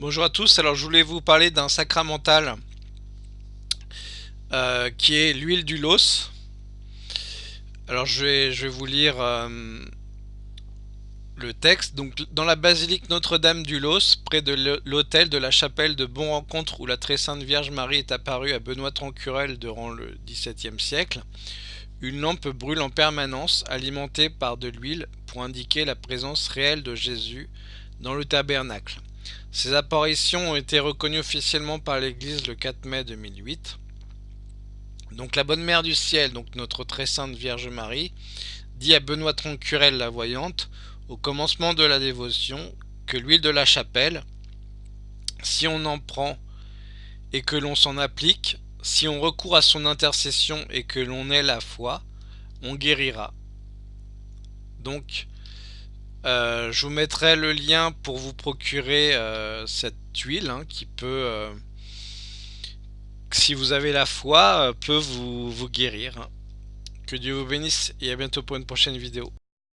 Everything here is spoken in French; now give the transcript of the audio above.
Bonjour à tous, alors je voulais vous parler d'un sacramental euh, qui est l'huile du los. Alors je vais, vous lire euh, le texte. Dans la basilique Notre-Dame du Los, près de l'hôtel de la chapelle de Bon Rencontre où la très sainte Vierge Marie est apparue à Benoît Trancurel durant le XVIIe siècle, une lampe brûle en permanence alimentée par de l'huile pour indiquer la présence réelle de Jésus dans le tabernacle. Ces apparitions ont été reconnues officiellement par l'Église le 4 mai 2008. Donc la bonne mère du ciel, donc notre très sainte Vierge Marie, dit à Benoît Troncurel la voyante, au commencement de la dévotion, que l'huile de la chapelle, si on en prend et que l'on s'en applique, si on recourt à son intercession et que l'on ait la foi, on guérira. Donc, euh, je vous mettrai le lien pour vous procurer euh, cette huile hein, qui peut, euh, si vous avez la foi, peut vous, vous guérir. Que Dieu vous bénisse et à bientôt pour une prochaine vidéo.